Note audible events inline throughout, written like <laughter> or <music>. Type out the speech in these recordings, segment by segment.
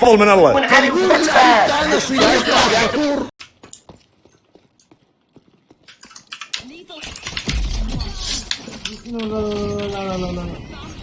فضل من الله. لا لا لا لا لا.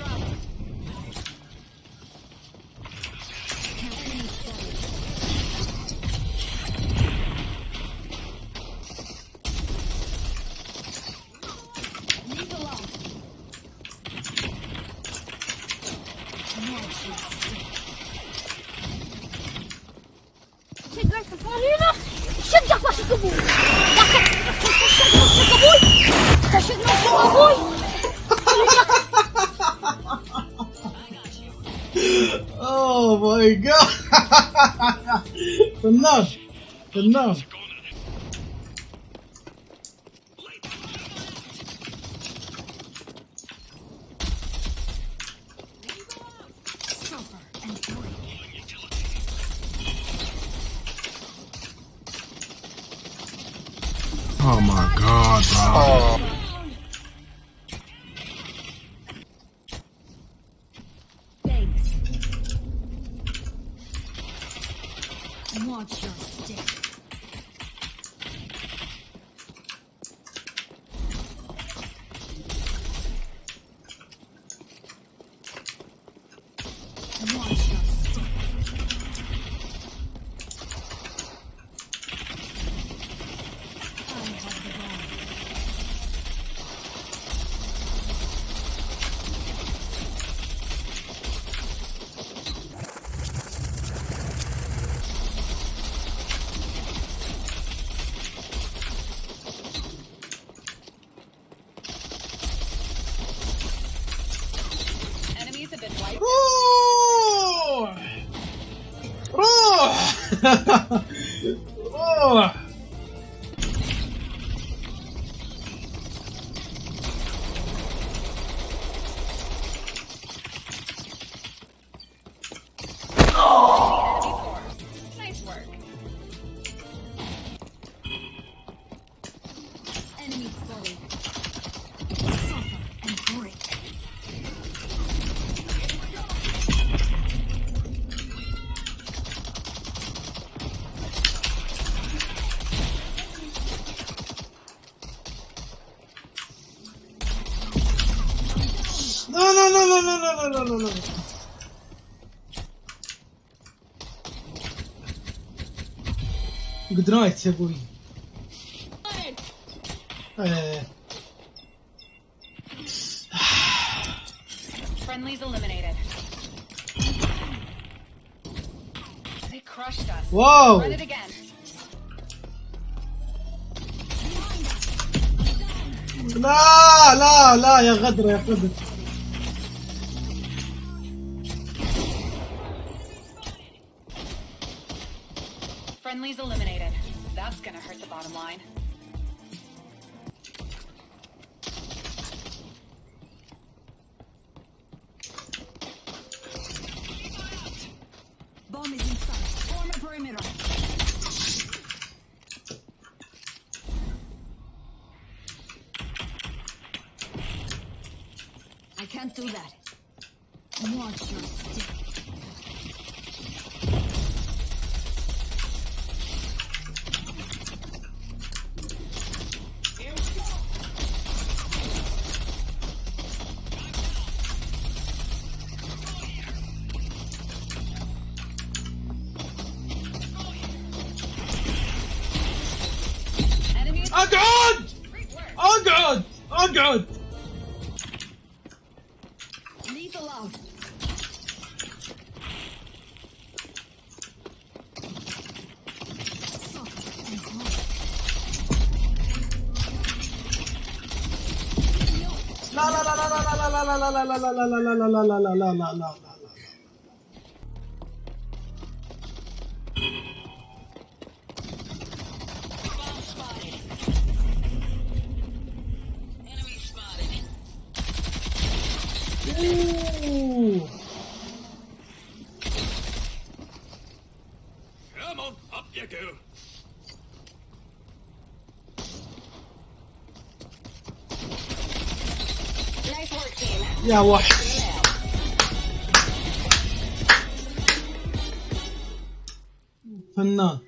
my god! <laughs> Enough! Enough! Oh my god, bro. Oh. Watch your step. Watch your oh. Nice work. Enemy spotted. No, no, no, no, no, no, no, no, no, no. Good night يا أبوي إيه Friendlies eliminated. They crushed us. واو Run it again. لا لا لا يا غدرة يا غدر Friendlies eliminated. That's gonna hurt the bottom line. Bomb is inside. Form a perimeter. I can't do that. Watch your step. Oh god! Oh god! Oh god! Leave alone. la la la la la la la la la la la la la la la la la la la Come on, up you go. Nice work, team. Yeah, what? Fena.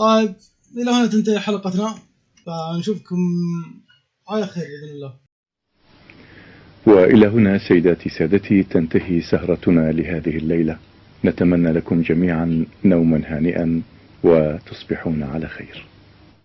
Uf. إلى هنا تنتهي حلقتنا. فنشوفكم على خير بإذن الله. وإلى هنا سيداتي سادتي تنتهي سهرتنا لهذه الليلة. نتمنى لكم جميعا نوما هانئا وتصبحون على خير.